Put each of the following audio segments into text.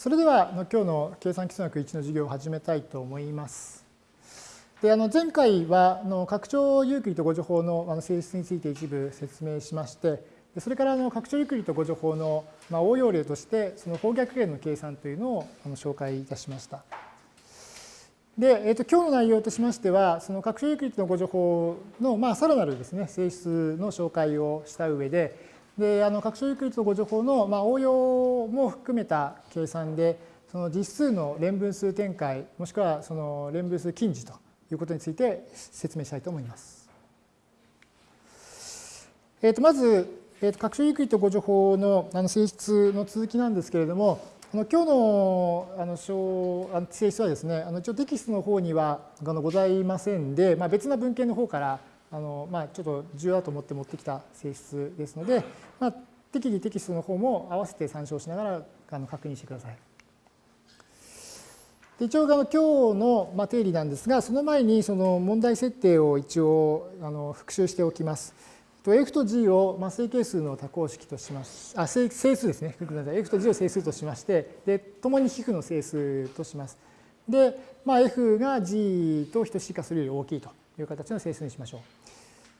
それでは今日の計算機数学1の授業を始めたいと思います。であの前回はあの拡張ユークリッド互除法のあの性質について一部説明しましてそれからあの拡張ユークリッド互除法のまあ応用例としてその方逆元の計算というのをあの紹介いたしました。で、えー、と今日の内容としましてはその拡張ユークリッドの互除法のまあさらなるですね性質の紹介をした上でであの拡張ユークリッド互除法の、まあ、応用も含めた計算でその実数の連分数展開もしくはその連分数近似ということについて説明したいと思います。えー、とまず、えー、と拡張ユークリッド誤助法のあの性質の続きなんですけれどもあの今日のあの性質はですねあの一応テキストの方にはあのございませんで、まあ、別な文献の方からあの、まあ、ちょっと重要だと思って持ってきた性質ですので、まあ、適宜テキストの方も合わせて参照しながらあの確認してください。で一応あの今日の、まあ、定理なんですがその前にその問題設定を一応あの復習しておきます。F と G を正形数の多項式としましあ整数ですね。F と G を整数としまして、で、共に皮膚の整数とします。で、まあ、F が G と等しいかするより大きいという形の整数にしましょう。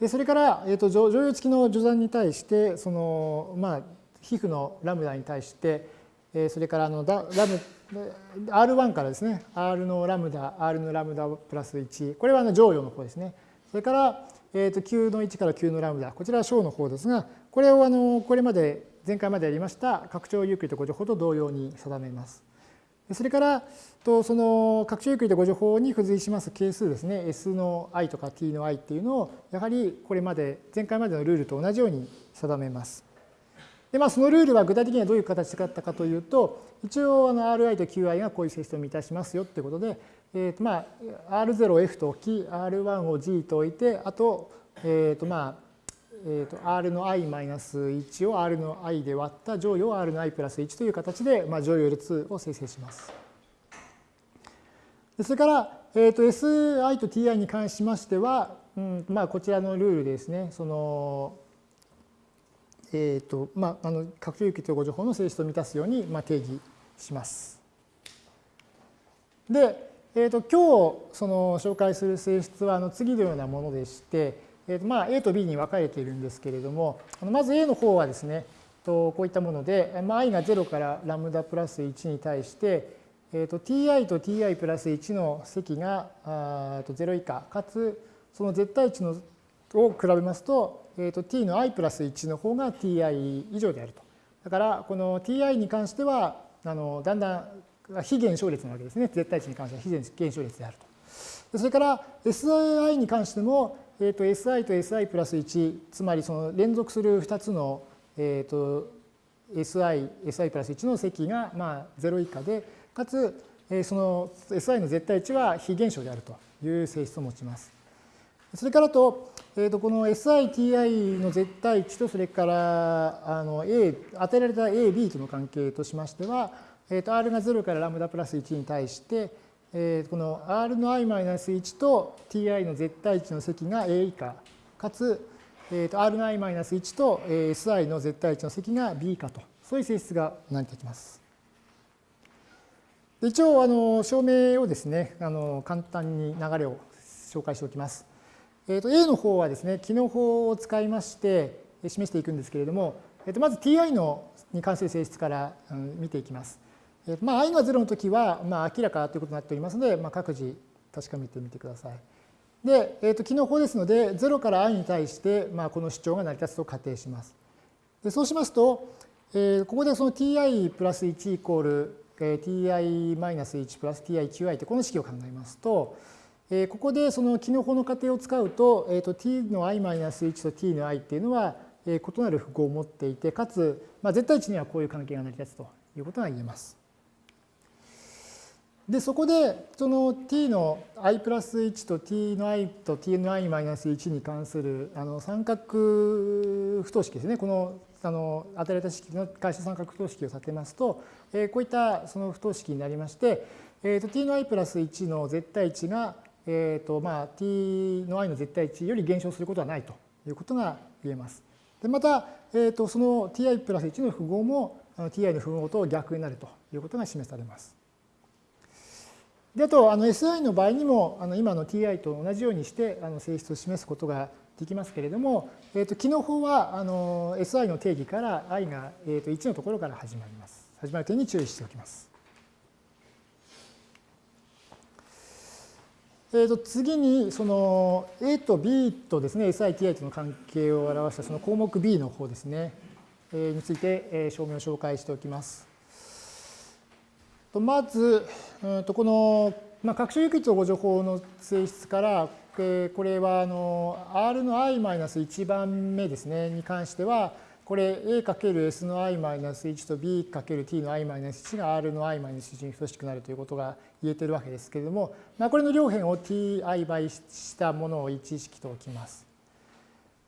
でそれから、えーと、剰余付きの除算に対してその、まあ、非負のラムダに対して、えー、それからあのラム R1 からですね R のラムダ R のラムダプラス1これはあの剰余の方ですね。それから、えーと、 Q の1から Q のラムダ。こちらは商の方ですがこれをあのこれまで前回までやりました拡張ユークリッド互除法と同様に定めます。それからとその拡張ユークリッド互除法に付随します係数ですね S の i とか t の i っていうのをやはりこれまで前回までのルールと同じように定めます。でまあそのルールは具体的にはどういう形だったかというと一応あの Ri と Qi がこういう性質を満たしますよってことで、えーとまあ、R0 を F と置き R1 を G と置いてあと,、えーとまあえー、と R の i-1 を R の i で割った乗与を R の i プラス1という形で、まあ、乗与列を生成します。それから、えー、と SI と TI に関しましては、うんまあ、こちらのルールですね、その、えっ、ー、と、まあ、あの、拡張有機統合情報の性質を満たすように、まあ、定義します。で、えー、と今日その紹介する性質はあの次のようなものでして、えーとまあ、A と B に分かれているんですけれどもまず A の方はですねとこういったもので、まあ、i が0からラムダプラス1に対して、えー、と ti と ti プラス1の積があと0以下かつその絶対値のを比べますと,、えー、と t の i プラス1の方が ti 以上であると。だからこの ti に関してはあのだんだん非減少列なわけですね。絶対値に関しては非減少列であると。それから si に関してもえー、と si と si プラス1つまりその連続する2つの、えー、と si, si プラス1の積がまあ0以下でかつ、えー、その si の絶対値は非減少であるという性質を持ちます。それからと、えー、とこの SITI の絶対値とそれからあの A 与えられた AB との関係としましては、えー、と R が0からラムダプラス1に対してえこの r の i-1 と ti の絶対値の積が a 以下かつ、えと r の i-1 と si の絶対値の積が b 以下とそういう性質が成り立ちます。一応あの証明をですねあの簡単に流れを紹介しておきます。えー、と A の方はですね機能法を使いまして示していくんですけれども、えー、とまず ti のに関する性質から見ていきます。まあ、i が0の時は、まあ、明らかということになっておりますので、まあ、各自確かめてみてください。で、えー、と機能法ですので、0から i に対して、まあ、この主張が成り立つと仮定します。でそうしますと、えー、ここでその ti プラス1イコール、えー、ti マイナス1プラス tiqi ってこの式を考えますと、えー、ここでその機能法の仮定を使うと、えー、と t の i マイナス1と t の i っていうのは、えー、異なる符号を持っていて、かつ、まあ、絶対値にはこういう関係が成り立つということが言えます。で、そこで、その t の i プラス1と t の i と t の i マイナス1に関するあの三角不等式ですね。このあの与えられた式の会社三角不等式を立てますと、えー、こういったその不等式になりまして、えー、と t の i プラス1の絶対値が、えーとまあ、t の i の絶対値より減少することはないということが言えます。でまた、えー、とその ti プラス1の符号も ti の符号と逆になるということが示されます。であとあの SI の場合にもあの今の ti と同じようにしてあの性質を示すことができますけれども、えー、と機の方はあの SI の定義から i が、えー、と1のところから始まります。始まる点に注意しておきます。えー、と次にその A と B とですね SITI との関係を表したその項目 B の方ですね、えー、について、えー、証明を紹介しておきます。とまず、うんとこの、まあ、拡張有機率誤助法の性質から、えー、これはあの R の i-1 番目ですねに関してはこれ A×S の i-1 と B×T の i-1 が R の i-1 に等しくなるということが言えてるわけですけれども、まあ、これの両辺を ti 倍したものを1式と置きます。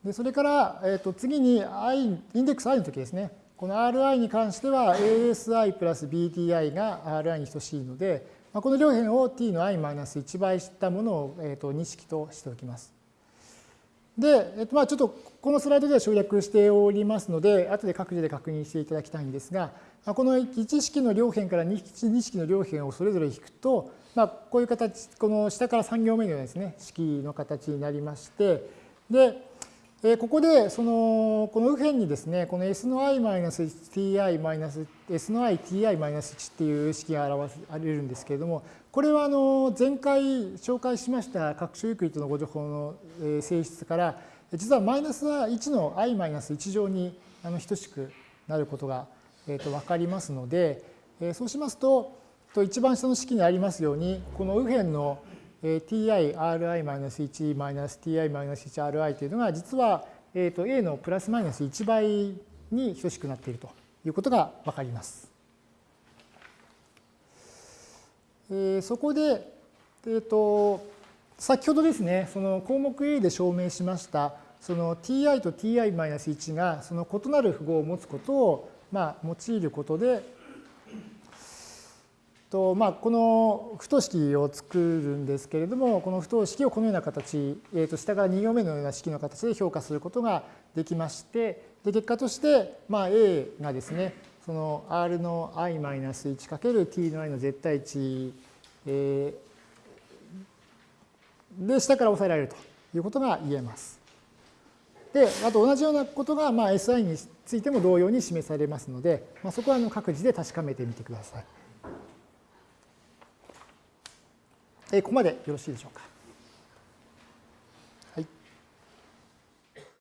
でそれから、えー、と次に i インデックス i の時ですねこの Ri に関しては ASI プラス BTI が Ri に等しいので、この両辺を t の i マイナス1倍したものを、えー、と2式としておきます。で、えっと、まあちょっとこのスライドでは省略しておりますので、後で各自で確認していただきたいんですが、この1式の両辺から2式の両辺をそれぞれ引くと、まあ、こういう形、この下から3行目のようなですね、式の形になりまして、で、えここでそのこの右辺にですねこの s の i-ti- s の i-ti-1 っていう式が表されるんですけれどもこれはあの前回紹介しました各種ユークリッドのご情報の性質から実はマイナスは1の i-1 乗に等しくなることが分かりますのでそうしますと一番下の式にありますようにこの右辺の ti-ri-1-ti-1ri というのが実は A のプラスマイナス1倍に等しくなっているということがわかります。そこで、えーと、先ほどですね、その項目 A で証明しました、その ti と ti-1 がその異なる符号を持つことを、まあ、用いることで、とまあ、この不等式を作るんですけれども、この不等式をこのような形、えー、と下から2行目のような式の形で評価することができまして、で結果として、まあ、A がですね、その R の i-1×t の i の絶対値、えー、で下から抑えられるということが言えます。で、あと同じようなことが、まあ、SI についても同様に示されますので、まあ、そこはあの各自で確かめてみてください。ここまでよろしいでしょうか。